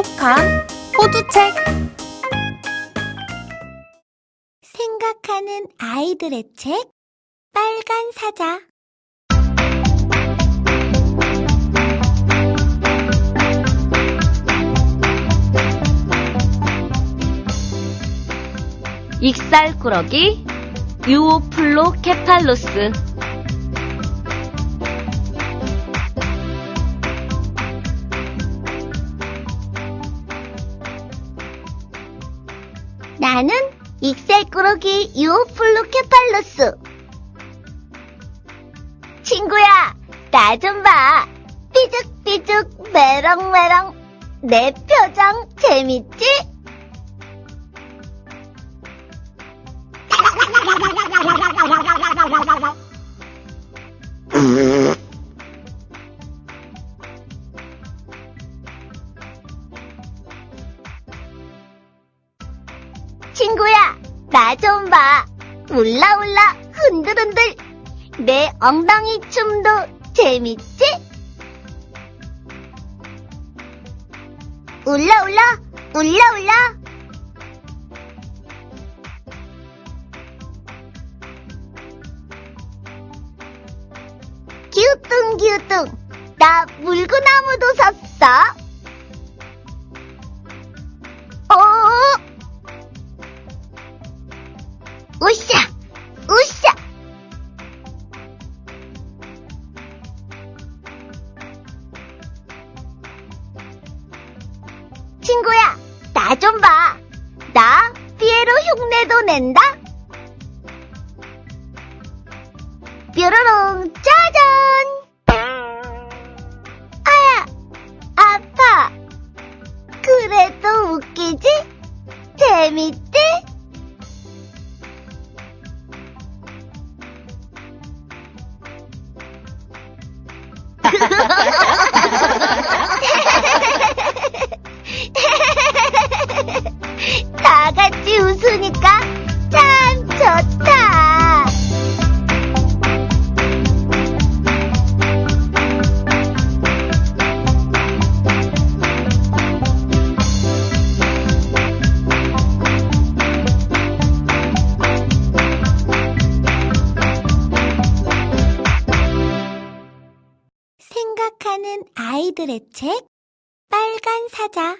똑똑한 호두책. 생각하는 아이들의 책 빨간 사자. 익살꾸러기 유오플로 케팔로스 나는 익살꾸러기 유오플루케팔로스 친구야 나 좀 봐 삐죽삐죽 메렁메렁 내 표정 재밌지? 울라울라 흔들흔들. 내 엉덩이 춤도 재밌지? 울라울라, 울라울라. 기우뚱 기우뚱. 나 물구나무도 섰어. 어? 재 아이들의 책 빨간 사자.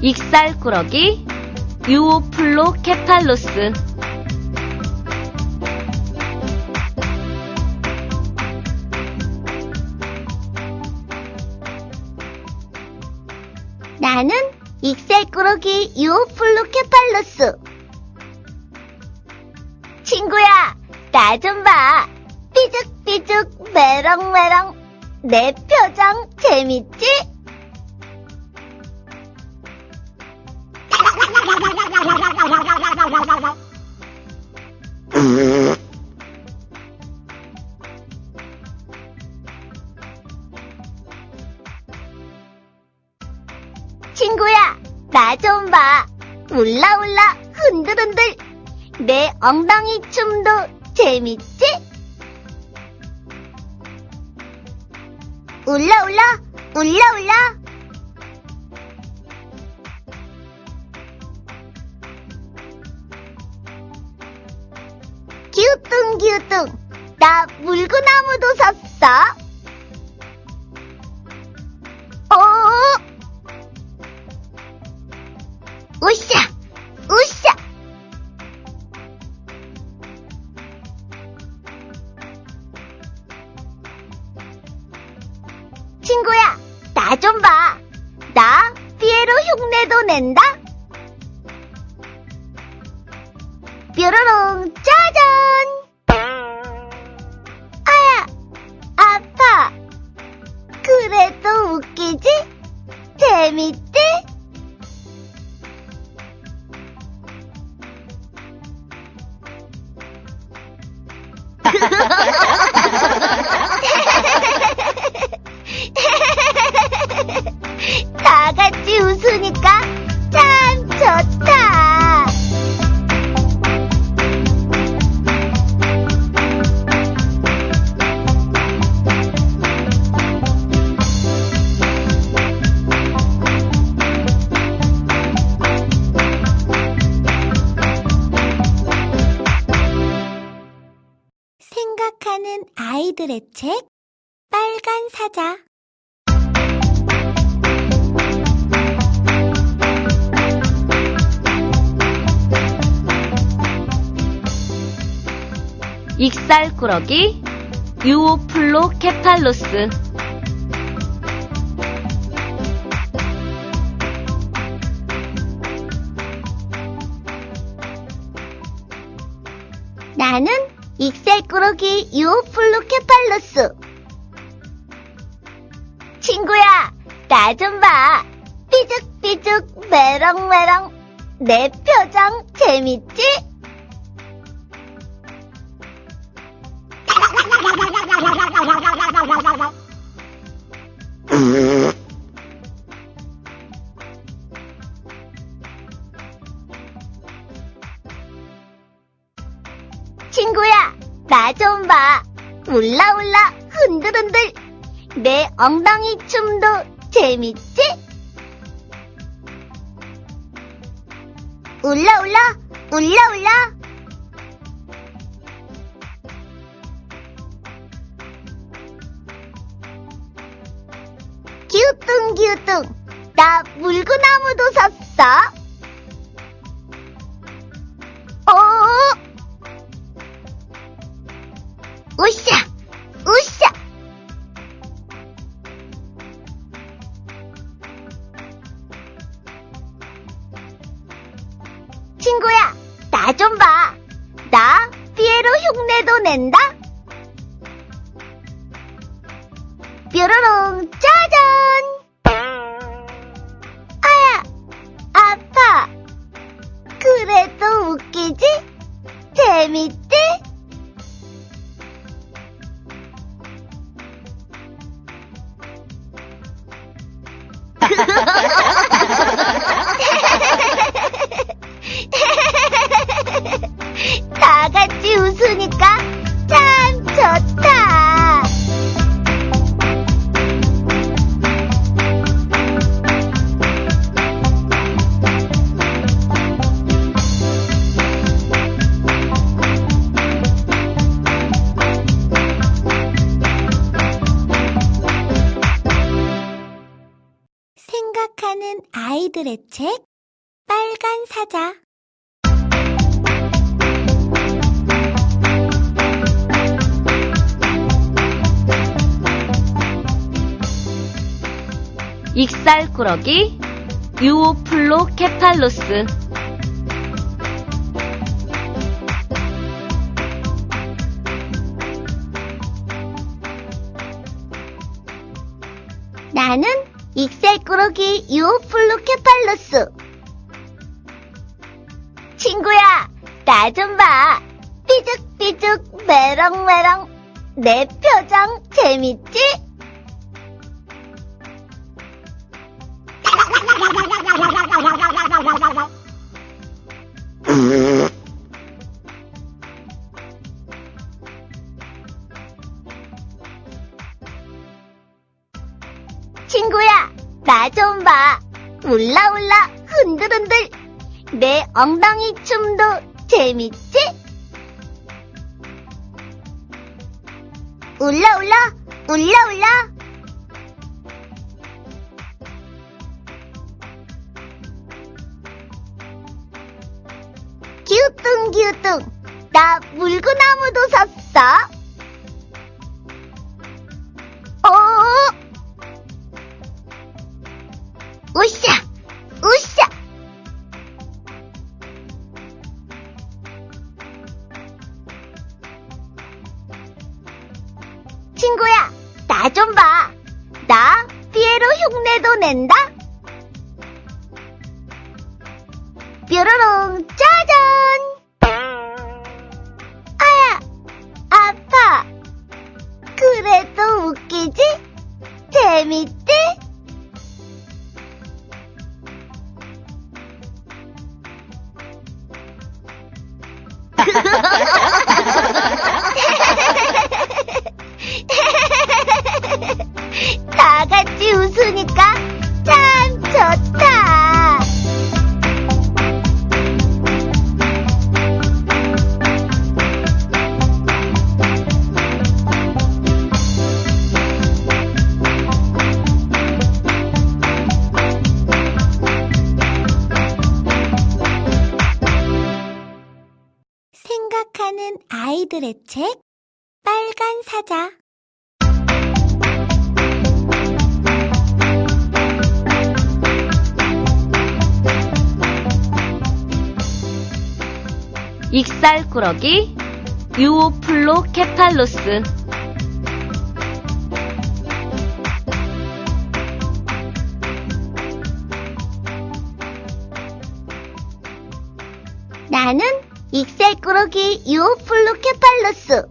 익살꾸러기 유오플로 케팔로스. 나는 익살꾸러기 유오플루케팔로스. 친구야 나 좀 봐. 삐죽삐죽 메렁메렁 내 표정 재밌지? 친구야, 나 좀 봐. 울라울라 흔들흔들. 내 엉덩이 춤도 재밌지? 울라울라, 울라울라. 기우뚱기우뚱. 나 물구나무도 섰어. 어? 웃으니까 참 좋다. 생각하는 아이들의 책 빨간 사자 익살꾸러기 유오플로 케팔로스 나는 익살꾸러기 유오플루케팔로스. 친구야, 나 좀 봐. 삐죽삐죽 메렁메렁. 내 표정 재밌지? 친구야, 나 좀 봐. 울라울라 흔들흔들. 내 엉덩이 춤도 재밌지? 울라울라, 울라울라. 기우뚱기우뚱. 나 물구나무도 섰어. 어? 친구야, 나 좀 봐. 나 피에로 흉내도 낸다. 뾰로롱 짜잔! 아야, 아파. 그래도 웃기지? 재밌지? 웃으니까 참 좋다. 생각하는 아이들의 책 빨간 사자 익살꾸러기 유오플로 케팔로스 나는 익살꾸러기 유오플루케팔로스. 친구야, 나 좀 봐. 삐죽삐죽 메렁메렁. 내 표정 재밌지? 엉덩이 춤도 재밌지? 울라 울라, 울라 울라. 친구야, 나 좀 봐. 나 피에로 흉내도 낸다. 뾰로롱 짜잔! 아야, 아파. 그래도 웃기지? 재밌지? 아이들의 책 빨간 사자. 익살꾸러기 유오플로 케팔로스. 나는 익살꾸러기 유오플루케팔로스.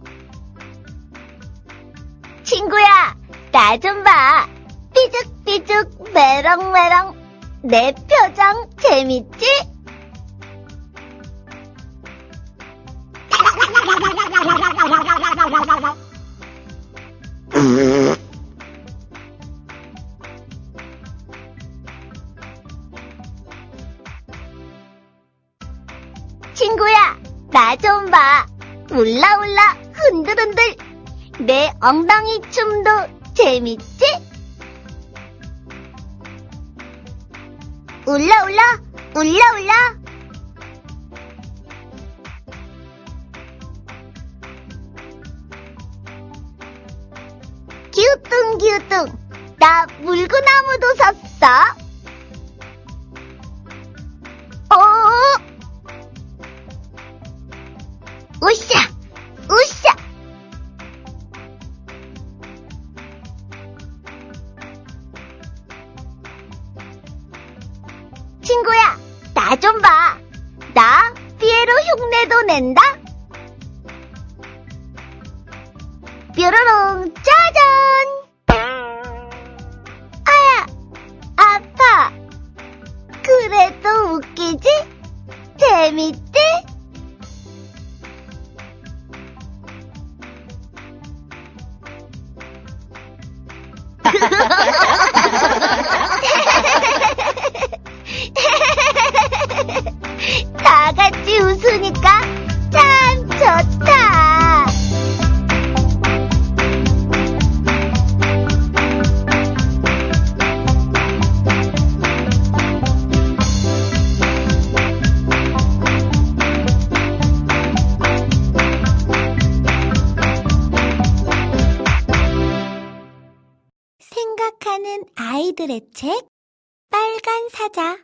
친구야, 나 좀 봐. 삐죽삐죽 메렁메렁. 내 표정 재밌지? 울라울라 흔들흔들. 내 엉덩이 춤도 재밌지? 울라울라, 울라울라. 기우뚱 기우뚱. 나 물구나무도 섰어. 어? 아이들의 책 빨간 사자